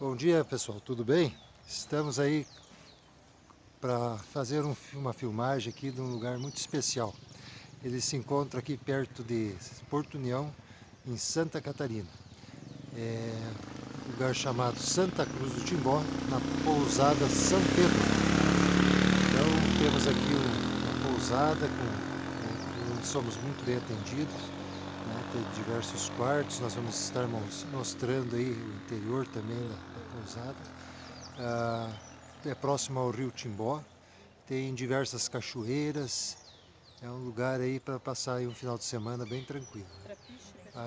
Bom dia pessoal, tudo bem? Estamos aí para fazer um, uma filmagem aqui de um lugar muito especial. Ele se encontra aqui perto de Porto União, em Santa Catarina. É um lugar chamado Santa Cruz do Timbó, na pousada São Pedro. Então temos aqui uma pousada com, onde somos muito bem atendidos. Né? Diversos quartos, nós vamos estar mostrando aí o interior também da, pousada. Ah, é próximo ao rio Timbó, tem diversas cachoeiras, é um lugar aí para passar aí um final de semana bem tranquilo.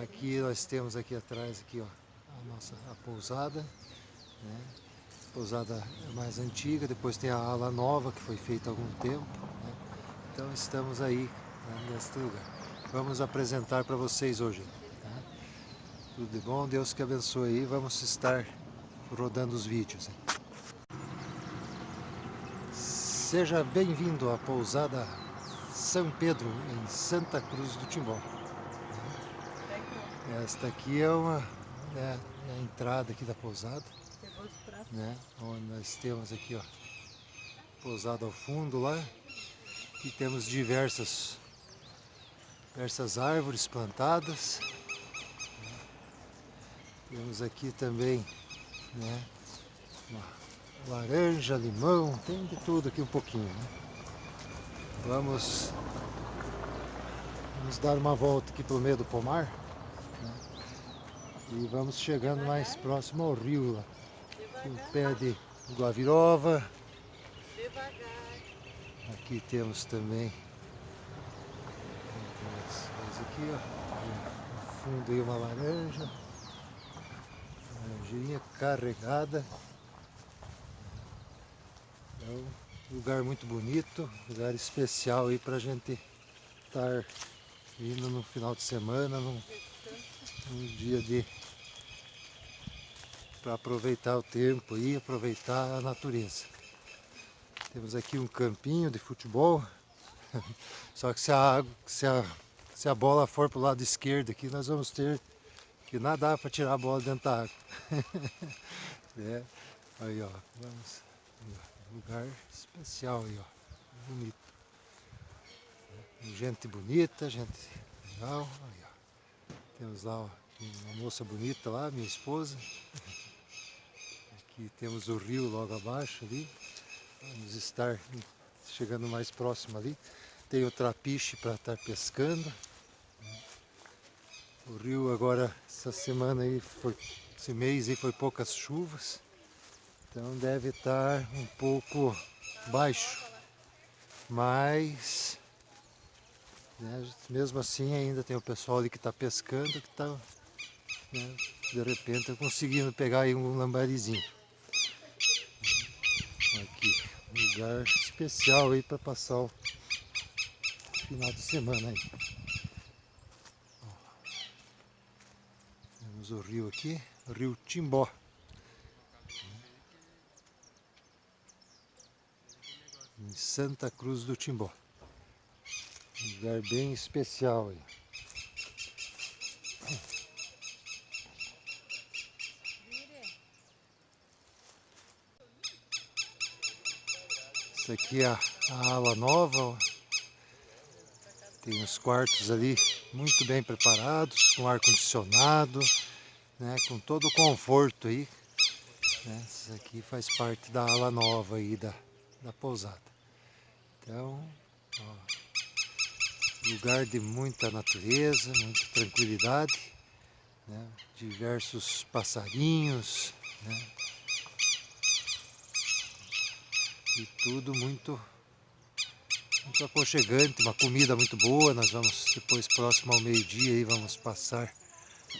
Aqui nós temos aqui atrás aqui, ó, a nossa a pousada, né? pousada mais antiga, depois tem a ala nova que foi feita há algum tempo. Né? Então estamos aí né, neste lugar. Vamos apresentar para vocês hoje. Tá? Tudo de bom, Deus que abençoe aí. Vamos estar rodando os vídeos. Seja bem-vindo à pousada São Pedro, em Santa Cruz do Timbó. Esta aqui é, uma, é, a entrada aqui da pousada, né, onde nós temos aqui ó, pousada ao fundo lá, e temos diversas, diversas árvores plantadas. Temos aqui também né? Laranja, limão, tem de tudo aqui um pouquinho, né? Vamos, vamos dar uma volta aqui pelo meio do pomar né? e vamos chegando mais próximo ao rio lá. o pé de guavirova. Aqui temos também aqui, ó, no fundo aí uma laranja laranjinha carregada. É um lugar muito bonito, lugar especial aí pra gente estar indo no final de semana, num, num dia de para aproveitar o tempo e aproveitar a natureza. Temos aqui um campinho de futebol, só que se a, se a, se a bola for para o lado esquerdo aqui, nós vamos ter que nadar para tirar a bola dentro da água. é. Aí ó, vamos. Lugar especial aí, ó. Bonito. Gente bonita, gente legal. Aí, ó. Temos lá ó, uma moça bonita lá, minha esposa. Aqui temos o rio logo abaixo ali. Vamos estar chegando mais próximo ali. Tem o trapiche para estar pescando. O rio agora, essa semana aí, foi, esse mês aí foi poucas chuvas, então deve estar um pouco baixo, mas né, mesmo assim ainda tem o pessoal ali que está pescando que está né, de repente conseguindo pegar aí um lambarizinho. Aqui, um lugar especial aí para passar o final de semana aí. Temos o rio aqui, o rio Timbó. Em Santa Cruz do Timbó. Um lugar bem especial aí. Isso aqui é a, a ala nova. Tem os quartos ali muito bem preparados, com ar-condicionado né, com todo o conforto aí. Né, isso aqui faz parte da ala nova aí da, da pousada. Então, ó, lugar de muita natureza, muita tranquilidade, né, diversos passarinhos, né, e tudo muito muito aconchegante, uma comida muito boa. Nós vamos depois próximo ao meio-dia vamos passar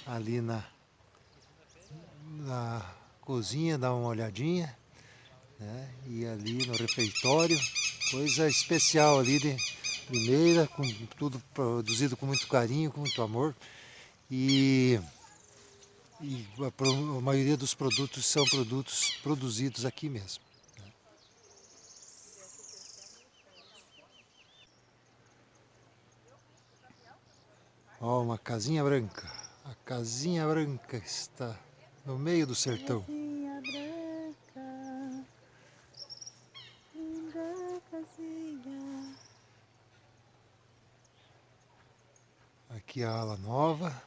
ali na na cozinha, dar uma olhadinha. Né? E ali no refeitório, coisa especial ali de primeira, com tudo produzido com muito carinho, com muito amor. E, e a, a maioria dos produtos são produtos produzidos aqui mesmo. Né? Ó, uma casinha branca. A casinha branca está no meio do sertão. Aqui a ala nova,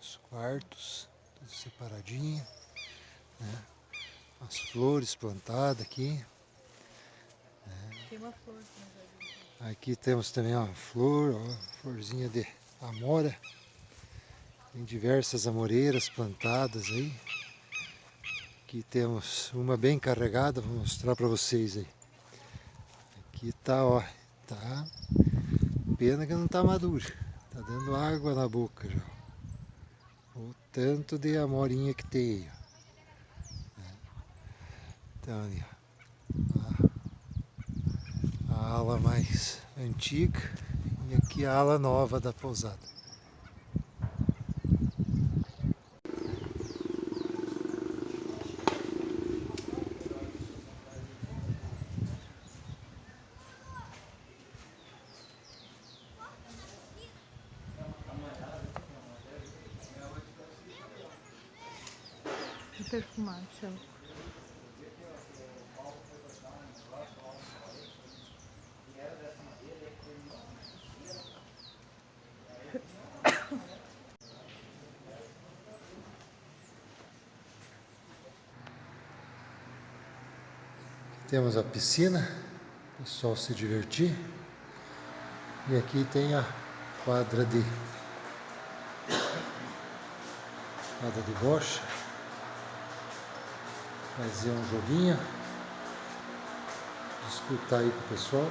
os quartos, tudo separadinho, né? as flores plantadas aqui. Né? Tem uma flor. Aqui temos também uma flor, ó, florzinha de amora. Tem diversas amoreiras plantadas aí. Aqui temos uma bem carregada, vou mostrar para vocês aí. Aqui tá, ó, tá. Pena que não tá madura. Tá dando água na boca já. O tanto de amorinha que tem aí, Então ali, ó. A ala mais antiga e aqui a ala nova da pousada. Céu. Temos a piscina, o pessoal se divertir. E aqui tem a quadra de quadra de bocha fazer um joguinho, disputar aí com o pessoal.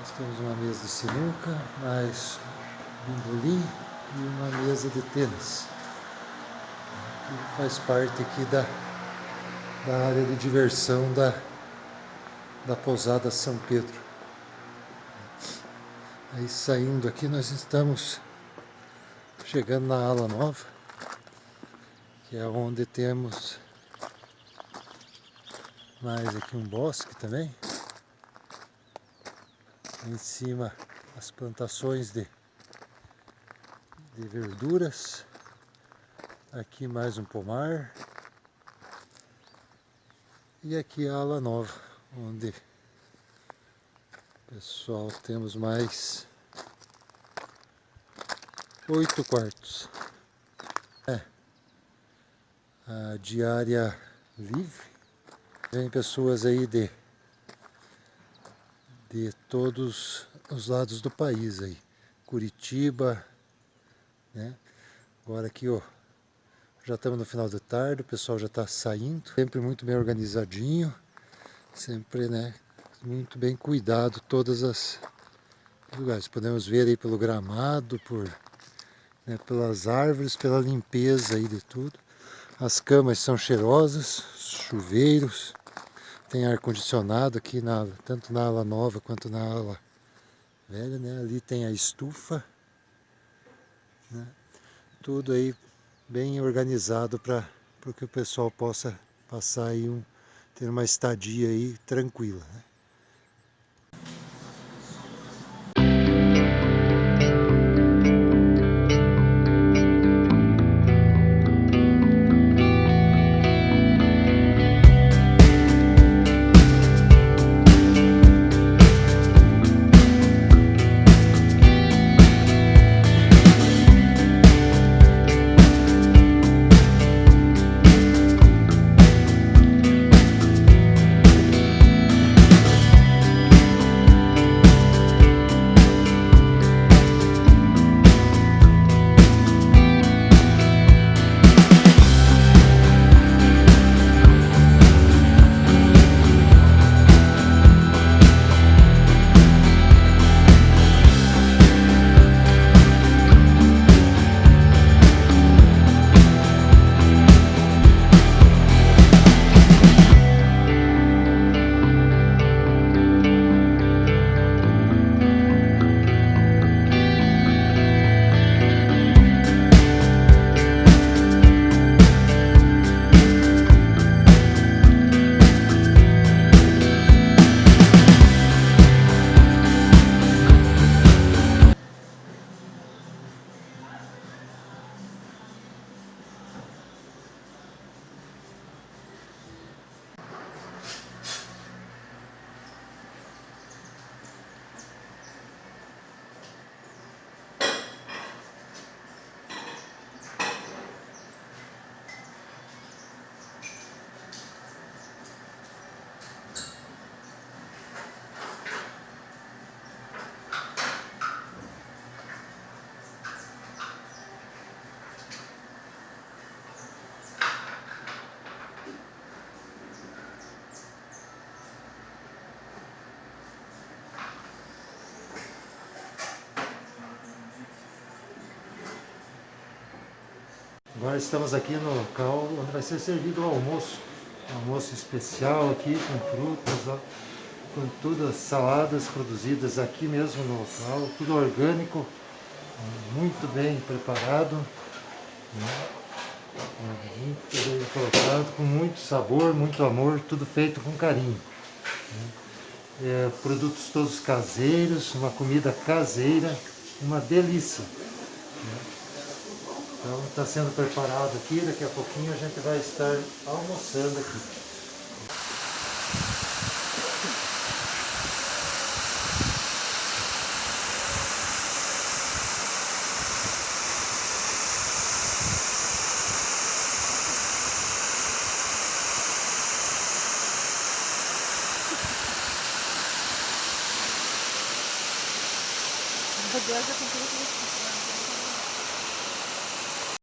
Nós temos uma mesa de sinuca, mais bimbolim e uma mesa de tênis. Que faz parte aqui da, da área de diversão da, da pousada São Pedro. Aí saindo aqui nós estamos chegando na ala nova, que é onde temos mais aqui um bosque também. Em cima as plantações de, de verduras. Aqui mais um pomar. E aqui a ala nova, onde pessoal temos mais oito quartos. É, a diária livre Vem pessoas aí de, de todos os lados do país aí. Curitiba, né? Agora aqui, ó, já estamos no final da tarde, o pessoal já está saindo. Sempre muito bem organizadinho, sempre, né, muito bem cuidado todas as lugares. Podemos ver aí pelo gramado, por, né, pelas árvores, pela limpeza aí de tudo. As camas são cheirosas, chuveiros. Tem ar-condicionado aqui, na, tanto na ala nova quanto na ala velha, né? Ali tem a estufa. Né? Tudo aí bem organizado para que o pessoal possa passar aí um, ter uma estadia aí tranquila. Né? Agora estamos aqui no local onde vai ser servido o almoço. Um almoço especial aqui com frutas, ó, com todas saladas produzidas aqui mesmo no local, tudo orgânico, muito bem preparado, né? muito bem colocado, com muito sabor, muito amor, tudo feito com carinho. Né? É, produtos todos caseiros, uma comida caseira, uma delícia. Né? Então está sendo preparado aqui, daqui a pouquinho a gente vai estar almoçando aqui. Deus, eu tenho que